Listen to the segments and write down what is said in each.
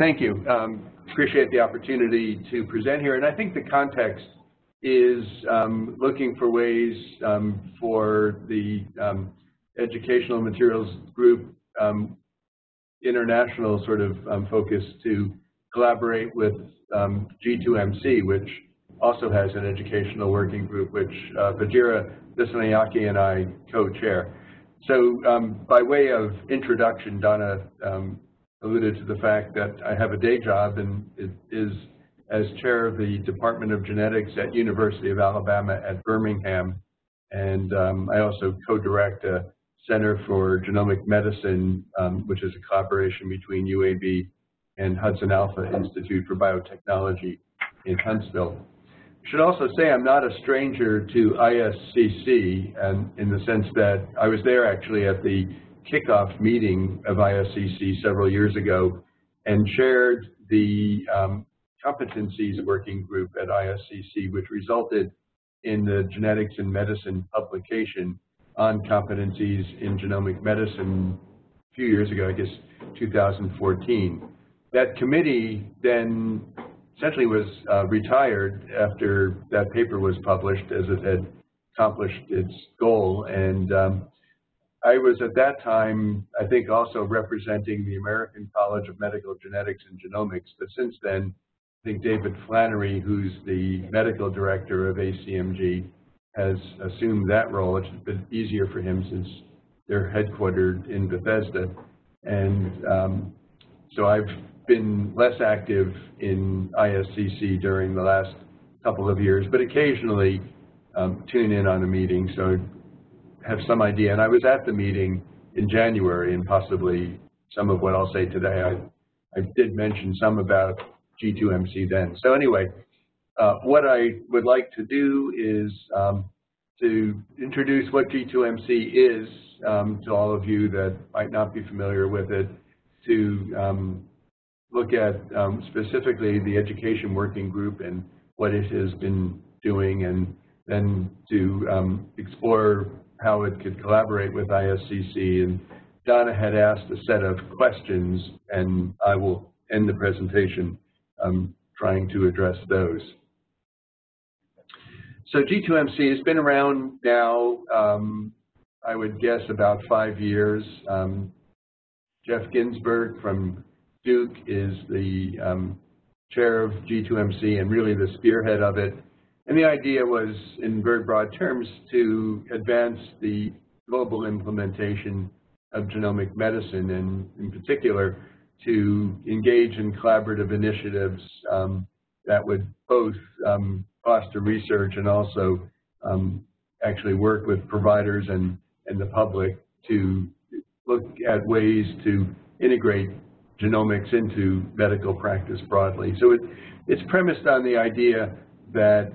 thank you. Um, appreciate the opportunity to present here. And I think the context is um, looking for ways um, for the um, educational materials group um, international sort of um, focus to collaborate with G2MC, which also has an educational working group, which uh, Vajira and I co-chair. So by way of introduction, Donna alluded to the fact that I have a day job and it is as chair of the Department of Genetics at University of Alabama at Birmingham. And um, I also co-direct a Center for Genomic Medicine, um, which is a collaboration between UAB and Hudson Alpha Institute for Biotechnology in Huntsville. I should also say I'm not a stranger to ISCC and in the sense that I was there actually at the kickoff meeting of ISCC several years ago and chaired the um, competencies working group at ISCC, which resulted in the Genetics in Medicine publication on competencies in genomic medicine a few years ago, I guess 2014. That committee then essentially was uh, retired after that paper was published as it had accomplished its goal. And um, I was at that time, I think, also representing the American College of Medical Genetics and Genomics. But since then, I think David Flannery, who's the medical director of ACMG, has assumed that role. It's been easier for him since they're headquartered in Bethesda. And um, so I've been less active in ISCC during the last couple of years, but occasionally um, tune in on a meeting, so have some idea. And I was at the meeting in January, and possibly some of what I'll say today, I, I did mention some about G2MC then. So anyway, uh, what I would like to do is um, to introduce what G2MC is um, to all of you that might not be familiar with it, to um, look at um, specifically the education working group and what it has been doing, and then to um, explore how it could collaborate with ISCC. And Donna had asked a set of questions, and I will end the presentation um, trying to address those. So G2MC has been around now, um, I would guess, about five years. Um, Jeff Ginsburg from Duke is the um, chair of G2MC and really the spearhead of it. And the idea was, in very broad terms, to advance the global implementation of genomic medicine, and in particular, to engage in collaborative initiatives um, that would both um, foster research and also um, actually work with providers and, and the public to look at ways to integrate genomics into medical practice broadly. So it, it's premised on the idea that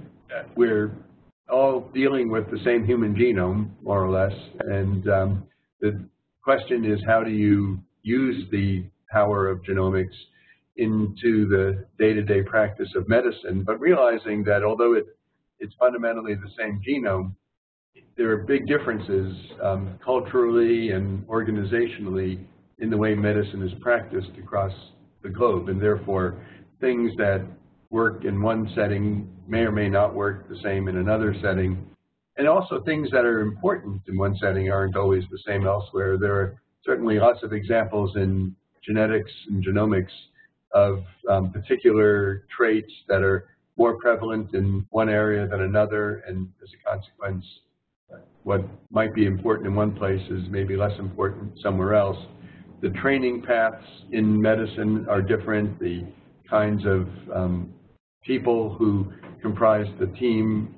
we're all dealing with the same human genome, more or less, and um, the question is how do you use the power of genomics into the day-to-day -day practice of medicine, but realizing that although it, it's fundamentally the same genome, there are big differences um, culturally and organizationally in the way medicine is practiced across the globe, and therefore things that work in one setting may or may not work the same in another setting, and also things that are important in one setting aren't always the same elsewhere. There are certainly lots of examples in genetics and genomics of um, particular traits that are more prevalent in one area than another, and as a consequence, what might be important in one place is maybe less important somewhere else. The training paths in medicine are different. The kinds of um, people who comprise the team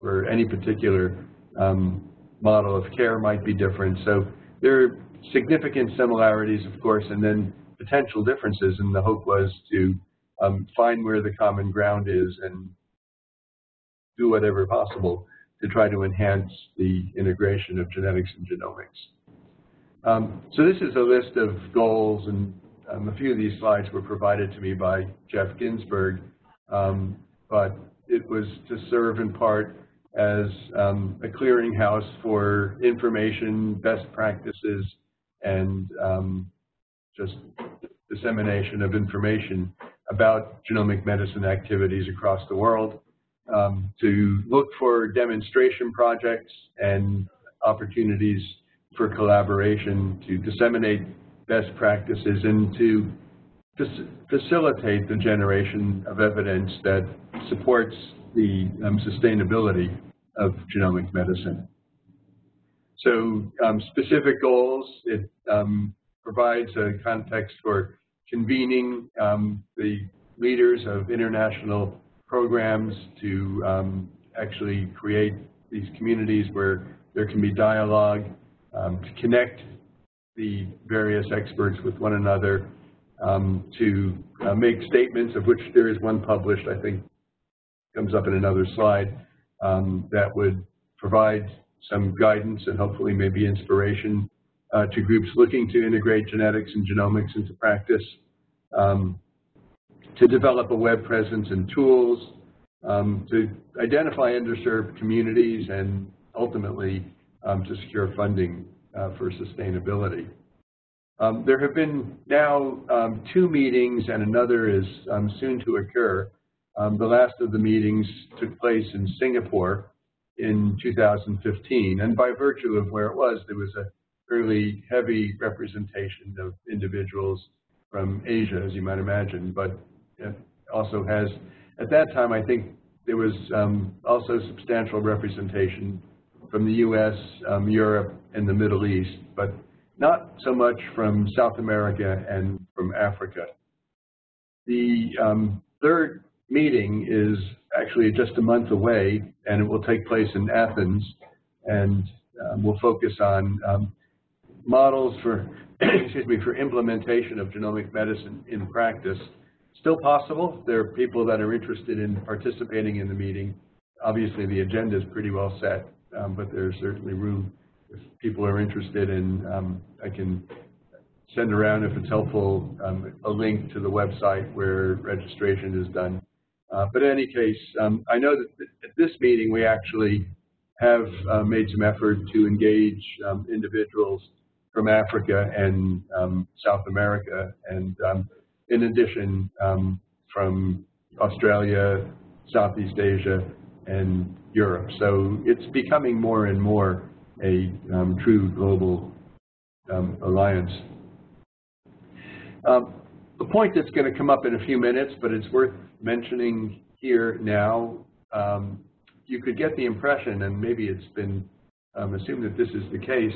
for any particular um, model of care might be different. So there are significant similarities, of course, and then potential differences, and the hope was to um, find where the common ground is and do whatever possible to try to enhance the integration of genetics and genomics. Um, so this is a list of goals, and um, a few of these slides were provided to me by Jeff Ginsburg, um, but it was to serve in part as um, a clearinghouse for information, best practices, and um, just dissemination of information about genomic medicine activities across the world, um, to look for demonstration projects and opportunities for collaboration to disseminate best practices and to facilitate the generation of evidence that supports the um, sustainability of genomic medicine. So um, specific goals, it um, provides a context for convening um, the leaders of international programs to um, actually create these communities where there can be dialogue, um, to connect the various experts with one another, um, to uh, make statements of which there is one published, I think comes up in another slide, um, that would provide some guidance and hopefully maybe inspiration uh, to groups looking to integrate genetics and genomics into practice, um, to develop a web presence and tools, um, to identify underserved communities, and ultimately um, to secure funding uh, for sustainability. Um, there have been now um, two meetings and another is um, soon to occur. the last of the meetings took place in Singapore in 2015. And by virtue of where it was, there was a fairly heavy representation of individuals from Asia, as you might imagine, but it also has, at that time, I think there was um, also substantial representation from the U.S., um, Europe, and the Middle East, but not so much from South America and from Africa. The um, third meeting is actually just a month away, and it will take place in Athens, and um, we'll focus on um, models for, excuse me, for implementation of genomic medicine in practice. Still possible. There are people that are interested in participating in the meeting. Obviously, the agenda is pretty well set, um, but there's certainly room if people are interested in, um, I can send around, if it's helpful, um, a link to the website where registration is done. Uh, but in any case, um, I know that at this meeting we actually have uh, made some effort to engage um, individuals from Africa and um, South America, and um, in addition from Australia, Southeast Asia, and Europe. So it's becoming more and more a um, true global alliance. the point that's going to come up in a few minutes, but it's worth mentioning here now, um, you could get the impression, and maybe it's been um, assumed that this is the case,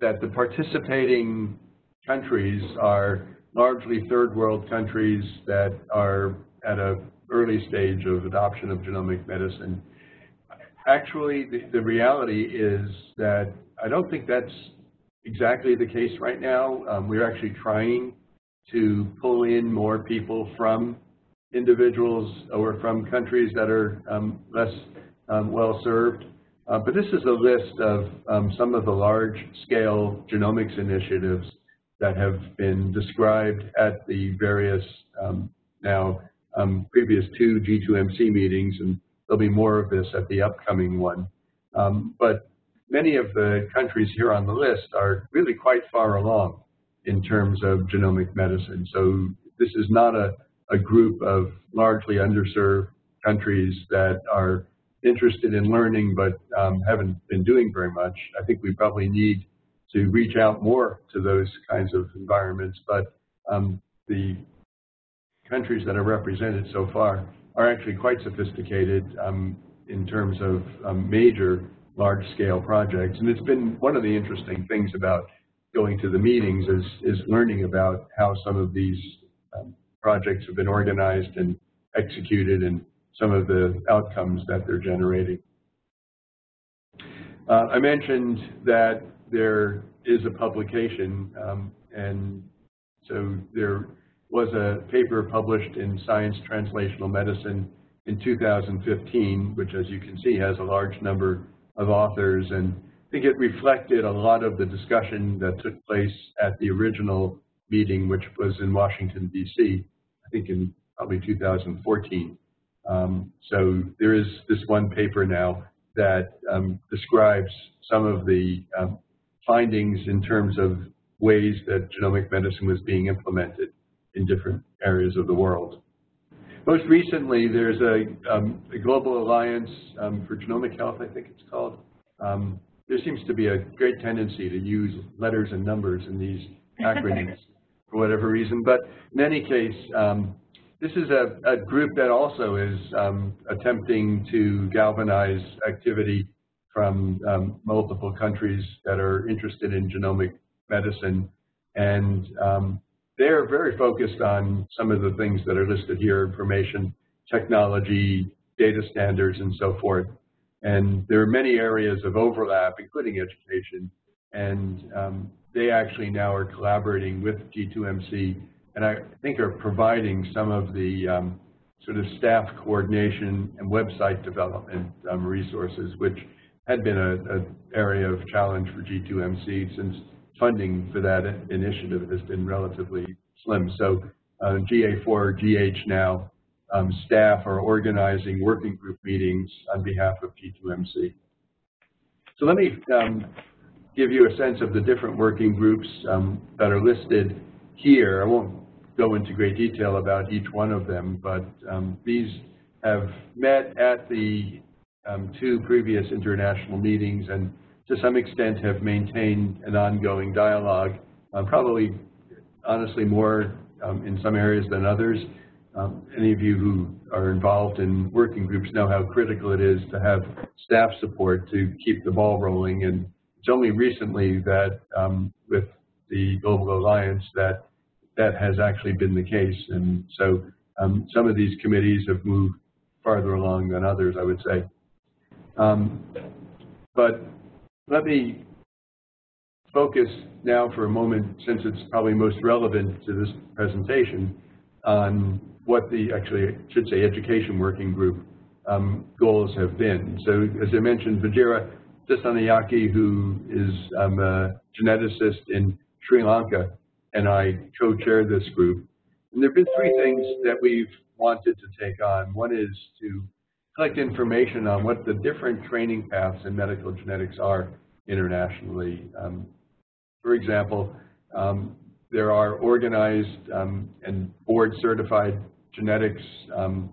that the participating countries are largely third world countries that are at an early stage of adoption of genomic medicine. Actually, the, the reality is that I don't think that's exactly the case right now. Um, we're actually trying to pull in more people from individuals or from countries that are um, less um, well served. Uh, but this is a list of um, some of the large-scale genomics initiatives that have been described at the various um, now um, previous two G2MC meetings, and there'll be more of this at the upcoming one. Um, but many of the countries here on the list are really quite far along in terms of genomic medicine. So this is not a a group of largely underserved countries that are interested in learning but um, haven't been doing very much. I think we probably need to reach out more to those kinds of environments, but um, the countries that are represented so far are actually quite sophisticated um, in terms of um, major large-scale projects. And it's been one of the interesting things about going to the meetings is, is learning about how some of these um, projects have been organized and executed and some of the outcomes that they're generating. Uh, I mentioned that there is a publication, um, and so there was a paper published in Science Translational Medicine in 2015, which as you can see has a large number of authors, and I think it reflected a lot of the discussion that took place at the original meeting, which was in Washington, D.C., I think in probably 2014. Um, so there is this one paper now that um, describes some of the um, findings in terms of ways that genomic medicine was being implemented. In different areas of the world. Most recently, there's a, um, a Global Alliance um, for Genomic Health, I think it's called. Um, there seems to be a great tendency to use letters and numbers in these acronyms for whatever reason. But in any case, um, this is a, a, group that also is um, attempting to galvanize activity from um, multiple countries that are interested in genomic medicine. And um, they're very focused on some of the things that are listed here, information, technology, data standards, and so forth. And there are many areas of overlap, including education. And um, they actually now are collaborating with G2MC and I think are providing some of the um, sort of staff coordination and website development um, resources, which had been an area of challenge for G2MC since funding for that initiative has been relatively slim. So uh, GA4, GH now, um, staff are organizing working group meetings on behalf of G2MC. So let me um, give you a sense of the different working groups um, that are listed here. I won't go into great detail about each one of them, but um, these have met at the um, two previous international meetings and to some extent have maintained an ongoing dialogue, uh, probably honestly more um, in some areas than others. Um, any of you who are involved in working groups know how critical it is to have staff support to keep the ball rolling. And it's only recently that um, with the Global Alliance that that has actually been the case. And so um, some of these committees have moved farther along than others, I would say. Um, but let me focus now for a moment, since it's probably most relevant to this presentation, on what the, actually, I should say, education working group um, goals have been. So as I mentioned, Vajira Dissanayake, who is um, a geneticist in Sri Lanka, and I co-chair this group. And there have been three things that we've wanted to take on. One is to collect information on what the different training paths in medical genetics are internationally. Um, for example, um, there are organized um, and board-certified genetics um,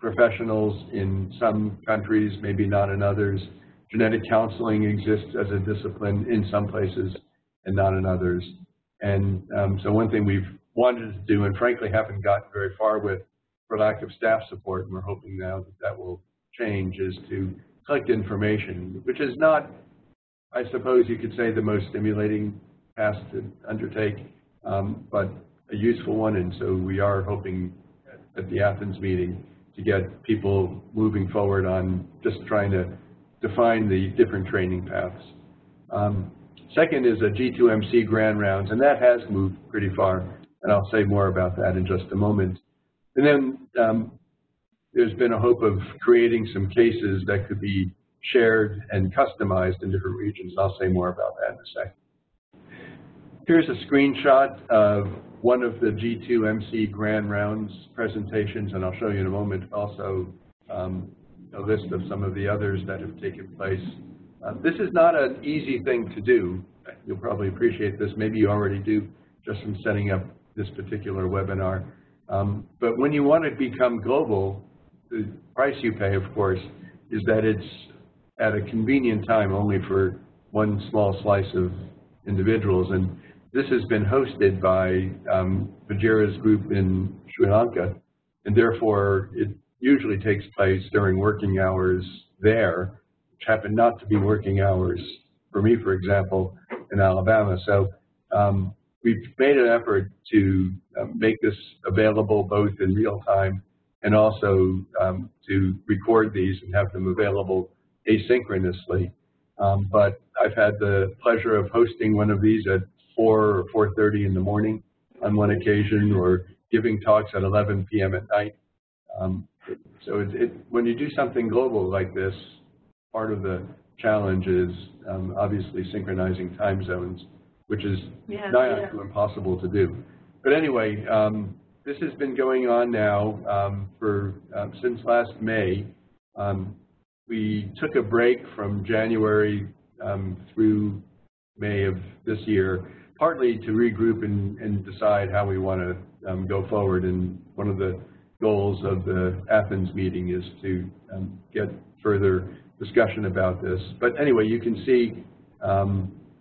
professionals in some countries, maybe not in others. Genetic counseling exists as a discipline in some places and not in others. And um, so one thing we've wanted to do and frankly haven't gotten very far with for lack of staff support, and we're hoping now that that will change, is to collect information, which is not, I suppose you could say, the most stimulating task to undertake, um, but a useful one. And so we are hoping at the Athens meeting to get people moving forward on just trying to define the different training paths. Um, Second is a G2MC grand rounds, and that has moved pretty far, and I'll say more about that in just a moment. And then um, there's been a hope of creating some cases that could be shared and customized in different regions. I'll say more about that in a second. Here's a screenshot of one of the G2MC Grand Rounds presentations, and I'll show you in a moment also um, a list of some of the others that have taken place uh, this is not an easy thing to do. You'll probably appreciate this. Maybe you already do just from setting up this particular webinar. Um, but when you want to become global, the price you pay, of course, is that it's at a convenient time only for one small slice of individuals. And this has been hosted by um, Vajira's group in Sri Lanka, and therefore it usually takes place during working hours there which happen not to be working hours for me, for example, in Alabama. So um, we've made an effort to make this available both in real time and also um, to record these and have them available asynchronously. Um, but I've had the pleasure of hosting one of these at 4 or 4.30 in the morning on one occasion or giving talks at 11 p.m. at night. Um, so it, it, when you do something global like this, part of the challenge is um, obviously synchronizing time zones, which is yeah, nigh yeah. impossible to do. But anyway, um, this has been going on now um, for um, since last May. Um, we took a break from January um, through May of this year partly to regroup and, and decide how we want to um, go forward. And one of the goals of the Athens meeting is to get further discussion about this. But anyway, you can see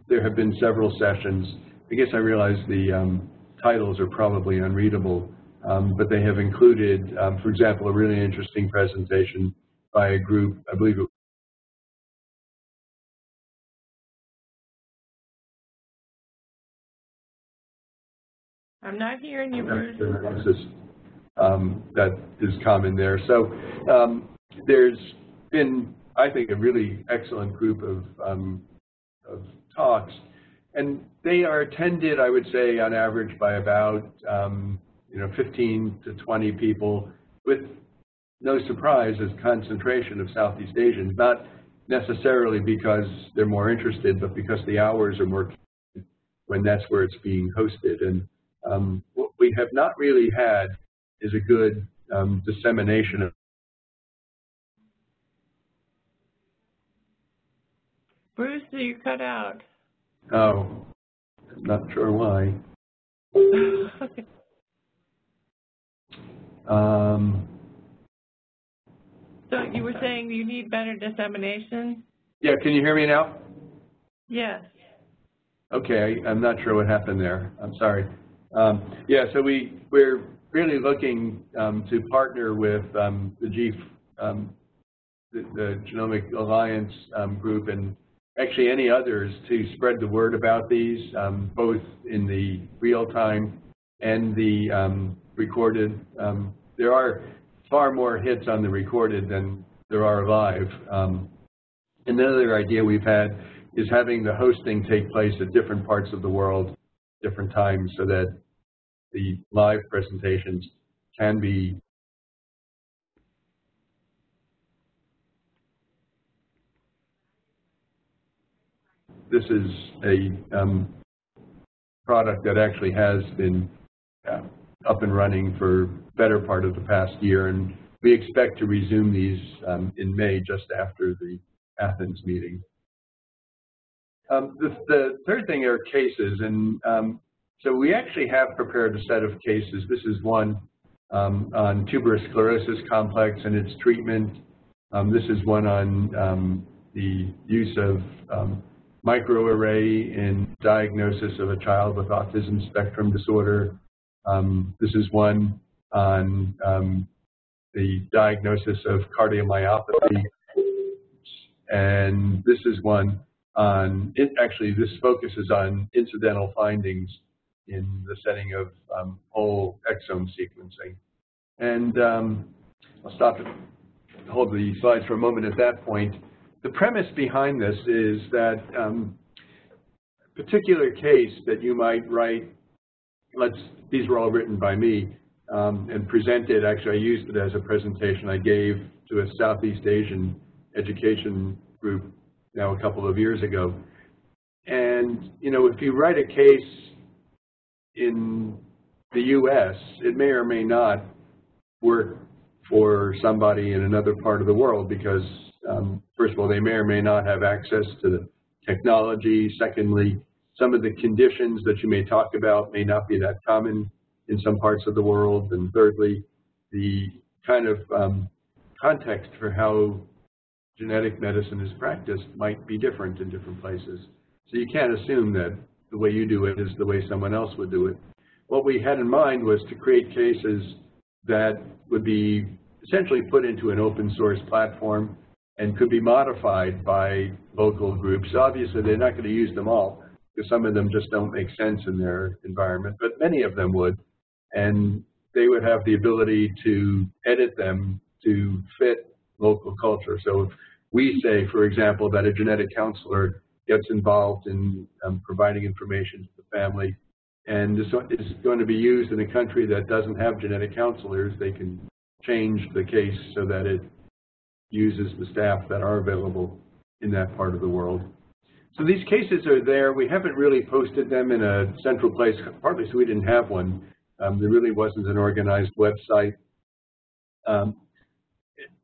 there have been several sessions. I guess I realize the titles are probably unreadable, um, but they have included, um, for example, a really interesting presentation by a group, I believe it I'm not hearing you, Bruce. Um, that is common there. So um, there's been, I think, a really excellent group of, um, of talks, and they are attended, I would say, on average by about um, you know 15 to 20 people, with no surprise, as concentration of Southeast Asians, not necessarily because they're more interested, but because the hours are more when that's where it's being hosted. And um, what we have not really had is a good um, dissemination of Bruce, do you cut out. Oh, I'm not sure why. Um, so you were saying you need better dissemination? yeah, can you hear me now? Yes. Okay, I'm not sure what happened there. I'm sorry. Um, yeah, so we, we're really looking um, to partner with um, the G, um, the, the, Genomic Alliance um, group and actually any others to spread the word about these, um, both in the real time and the um, recorded. Um, there are far more hits on the recorded than there are live. Um, another idea we've had is having the hosting take place at different parts of the world different times so that the live presentations can be this is a um, product that actually has been uh, up and running for better part of the past year, and we expect to resume these um, in May, just after the Athens meeting. Um, the, the, third thing are cases, and um, so we actually have prepared a set of cases. This is one um, on tuberous sclerosis complex and its treatment. Um, this is one on um, the use of microarray in diagnosis of a child with autism spectrum disorder. Um, this is one on um, the diagnosis of cardiomyopathy. And this is one on, it actually this focuses on incidental findings in the setting of um, whole exome sequencing. And um, I'll stop hold the slides for a moment at that point. The premise behind this is that um, a particular case that you might write, let's, these were all written by me um, and presented, actually I used it as a presentation I gave to a Southeast Asian education group now a couple of years ago. And, you know, if you write a case in the U.S., it may or may not work for somebody in another part of the world because, um, first of all, they may or may not have access to the technology. Secondly, some of the conditions that you may talk about may not be that common in some parts of the world. And thirdly, the kind of um, context for how genetic medicine is practiced might be different in different places. So you can't assume that the way you do it is the way someone else would do it. What we had in mind was to create cases that would be essentially put into an open source platform and could be modified by local groups. Obviously, they're not going to use them all because some of them just don't make sense in their environment, but many of them would. And they would have the ability to edit them to fit local culture. So if we say, for example, that a genetic counselor gets involved in um, providing information to the family. And this is going to be used in a country that doesn't have genetic counselors. They can change the case so that it uses the staff that are available in that part of the world. So these cases are there. We haven't really posted them in a central place, partly so we didn't have one. Um, there really wasn't an organized website. Um,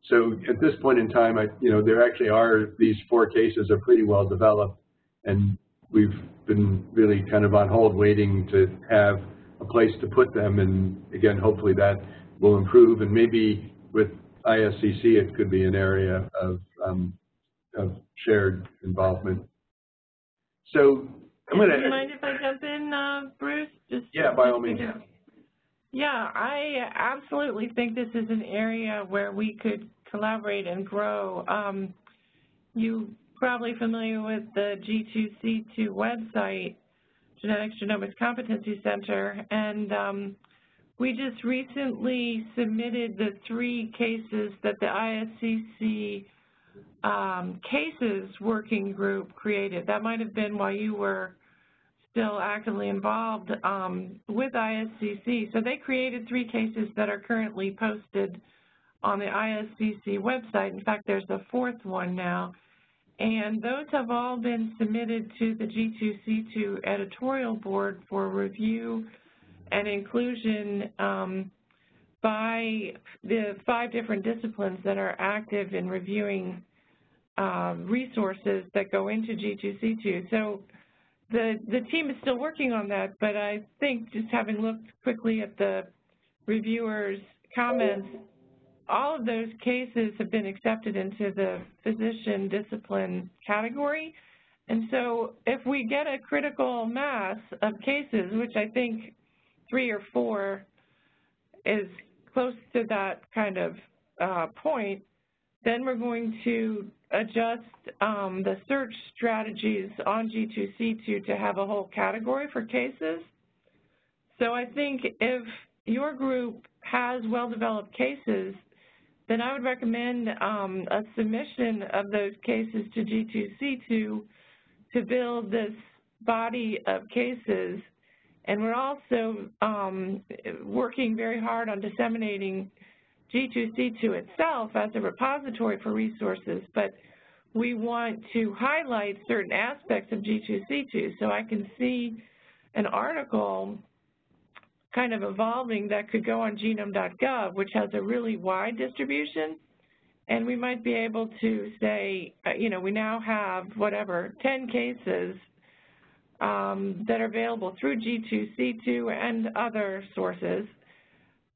so at this point in time, I, you know, there actually are these four cases are pretty well developed, and we've been really kind of on hold waiting to have a place to put them. And again, hopefully that will improve. And maybe with ISCC, it could be an area of, um, of shared involvement. So I'm going Do you to. mind if I jump in, uh, Bruce? Just Yeah, by all means. Yeah, I absolutely think this is an area where we could collaborate and grow. Um, you probably familiar with the G2C2 website, Genetics Genomics Competency Center, and um, we just recently submitted the three cases that the ISCC um, cases working group created. That might have been while you were still actively involved um, with ISCC. So they created three cases that are currently posted on the ISCC website. In fact, there's a fourth one now. And those have all been submitted to the G2C2 editorial board for review and inclusion um, by the five different disciplines that are active in reviewing uh, resources that go into G2C2. So the, the team is still working on that, but I think just having looked quickly at the reviewers' comments, all of those cases have been accepted into the physician discipline category. And so if we get a critical mass of cases, which I think three or four is close to that kind of uh, point, then we're going to adjust um, the search strategies on G2C2 to have a whole category for cases. So I think if your group has well-developed cases, then I would recommend um, a submission of those cases to G2C2 to build this body of cases. And we're also um, working very hard on disseminating G2C2 itself as a repository for resources, but we want to highlight certain aspects of G2C2. So I can see an article kind of evolving that could go on genome.gov, which has a really wide distribution, and we might be able to say, uh, you know, we now have, whatever, 10 cases um, that are available through G2C2 and other sources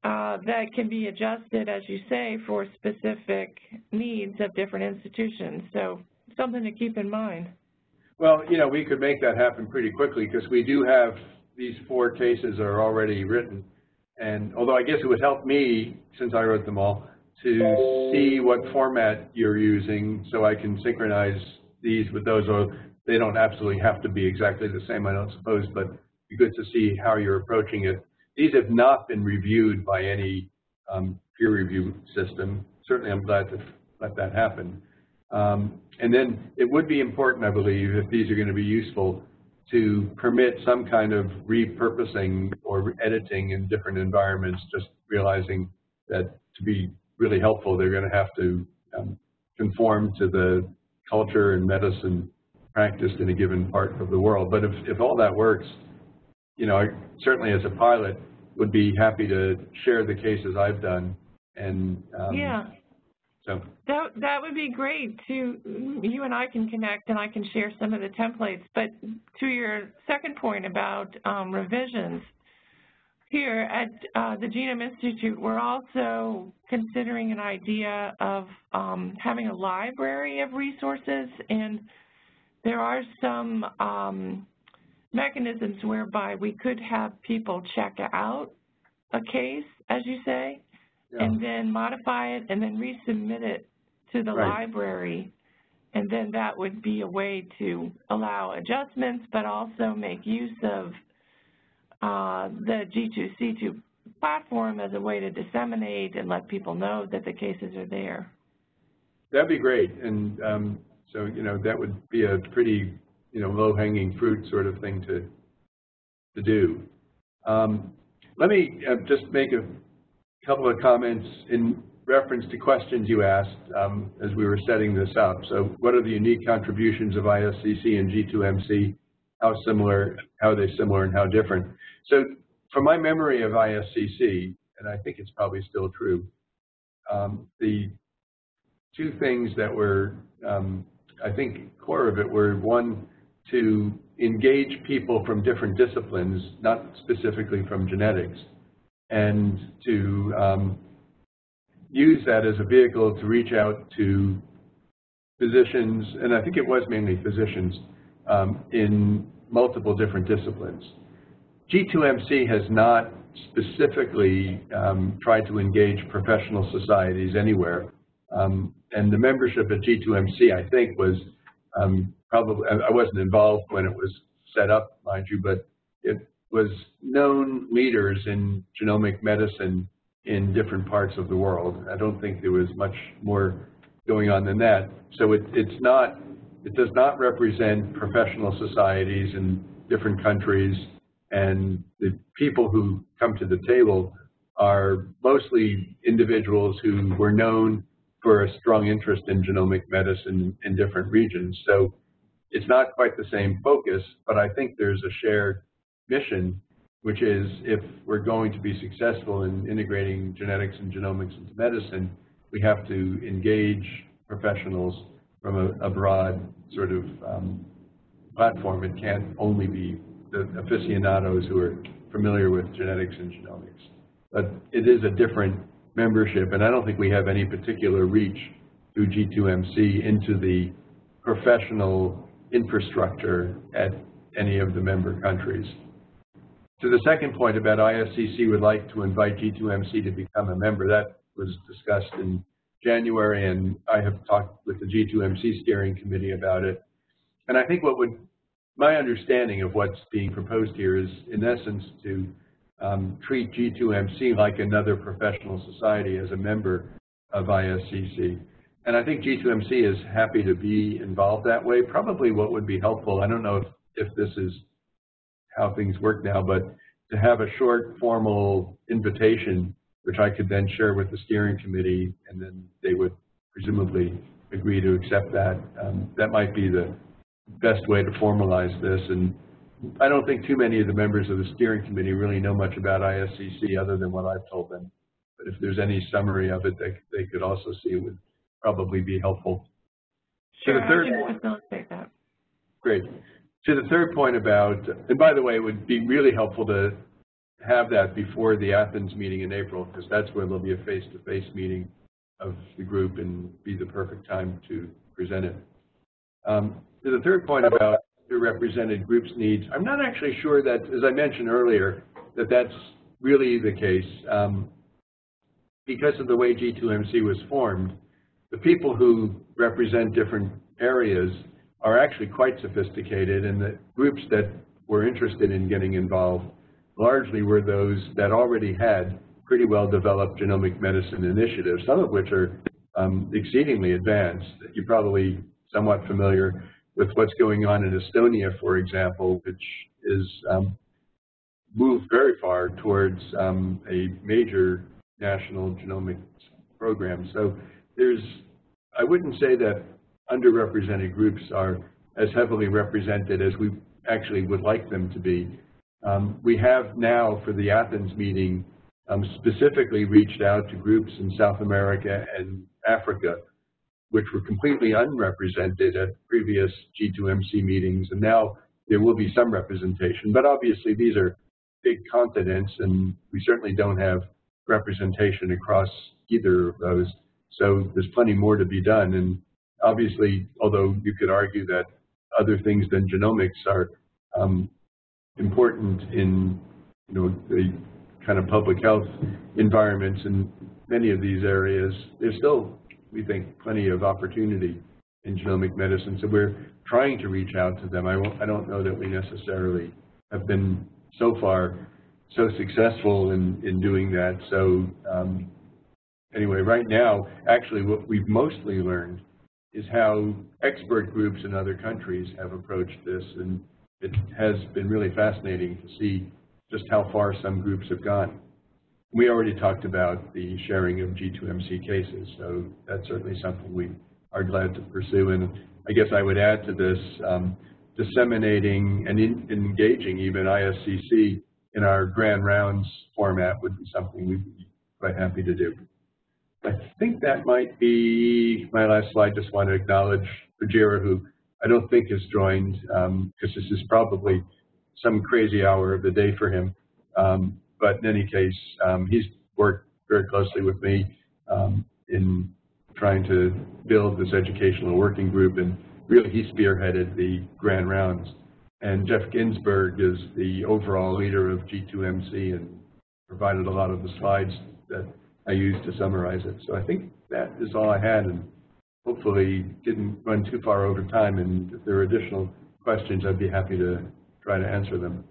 uh, that can be adjusted, as you say, for specific needs of different institutions. So something to keep in mind. Well, you know, we could make that happen pretty quickly because we do have these four cases are already written. And although I guess it would help me, since I wrote them all, to see what format you're using so I can synchronize these with those, they don't absolutely have to be exactly the same, I don't suppose, but be good to see how you're approaching it. These have not been reviewed by any um, peer review system. Certainly I'm glad to let that happen. Um, and then it would be important, I believe, if these are going to be useful, to permit some kind of repurposing or editing in different environments, just realizing that to be really helpful, they're going to have to um, conform to the culture and medicine practiced in a given part of the world. But if, if all that works, you know, I certainly as a pilot would be happy to share the cases I've done. And um, yeah. So that that would be great. To you and I can connect, and I can share some of the templates. But to your second point about um, revisions, here at uh, the Genome Institute, we're also considering an idea of um, having a library of resources, and there are some um, mechanisms whereby we could have people check out a case, as you say, yeah. and then modify it and then resubmit it to the Right. library. And then that would be a way to allow adjustments, but also make use of uh, the G2C2 platform as a way to disseminate and let people know that the cases are there. That'd be great. And um, so, you know, that would be a pretty, you know, low-hanging fruit sort of thing to to do. Um, let me uh, just make a couple of comments in reference to questions you asked um, as we were setting this up. So what are the unique contributions of ISCC and G2MC? How similar, how are they similar and how different? So from my memory of ISCC, and I think it's probably still true, um, the two things that were, um, I think, core of it were one, to engage people from different disciplines, not specifically from genetics, and to um, use that as a vehicle to reach out to physicians, and I think it was mainly physicians, um, in multiple different disciplines. G2MC has not specifically um, tried to engage professional societies anywhere. Um, and the membership at G2MC, I think, was um, probably, I wasn't involved when it was set up, mind you, but it was known leaders in genomic medicine in different parts of the world. I don't think there was much more going on than that. So it, it's not, it does not represent professional societies in different countries and the people who come to the table are mostly individuals who were known for a strong interest in genomic medicine in different regions. So it's not quite the same focus, but I think there's a shared mission, which is if we're going to be successful in integrating genetics and genomics into medicine, we have to engage professionals from a, a broad sort of um, platform. It can't only be the aficionados who are familiar with genetics and genomics. But it is a different membership, and I don't think we have any particular reach through G2MC into the professional infrastructure at any of the member countries. To the second point about ISCC would like to invite G2MC to become a member, that was discussed in January, and I have talked with the G2MC steering committee about it. And I think what would my understanding of what's being proposed here is, in essence, to um, treat G2MC like another professional society as a member of ISCC. And I think G2MC is happy to be involved that way. Probably what would be helpful, I don't know if, if this is how things work now, but to have a short formal invitation, which I could then share with the steering committee, and then they would presumably agree to accept that. Um, that might be the best way to formalize this. And I don't think too many of the members of the steering committee really know much about ISCC other than what I've told them. But if there's any summary of it, they, they could also see it would probably be helpful. Sure, the third, I can facilitate that. Great. To the third point about, and by the way, it would be really helpful to have that before the Athens meeting in April, because that's where there'll be a face-to-face -face meeting of the group and be the perfect time to present it. Um, to the third point about the represented groups' needs, I'm not actually sure that, as I mentioned earlier, that that's really the case. Um, because of the way G2MC was formed, the people who represent different areas are actually quite sophisticated, and the groups that were interested in getting involved largely were those that already had pretty well developed genomic medicine initiatives, some of which are um, exceedingly advanced. You're probably somewhat familiar with what's going on in Estonia, for example, which is um, moved very far towards um, a major national genomics program. So there's, I wouldn't say that underrepresented groups are as heavily represented as we actually would like them to be. Um, we have now, for the Athens meeting, um, specifically reached out to groups in South America and Africa which were completely unrepresented at previous G2MC meetings, and now there will be some representation. But obviously, these are big continents, and we certainly don't have representation across either of those. So there's plenty more to be done. And obviously, although you could argue that other things than genomics are um, important in you know the kind of public health environments in many of these areas, there's still we think, plenty of opportunity in genomic medicine. So we're trying to reach out to them. I, I don't know that we necessarily have been so far so successful in, in doing that. So um, anyway, right now, actually what we've mostly learned is how expert groups in other countries have approached this. And it has been really fascinating to see just how far some groups have gone. We already talked about the sharing of G2MC cases, so that's certainly something we are glad to pursue. And I guess I would add to this, um, disseminating and in, engaging even ISCC in our grand rounds format would be something we'd be quite happy to do. I think that might be my last slide. Just want to acknowledge Vajira, who I don't think has joined because this is probably some crazy hour of the day for him. Um, but in any case, um, he's worked very closely with me um, in trying to build this educational working group, and really he spearheaded the grand rounds. And Jeff Ginsburg is the overall leader of G2MC and provided a lot of the slides that I used to summarize it. So I think that is all I had, and hopefully didn't run too far over time. And if there are additional questions, I'd be happy to try to answer them.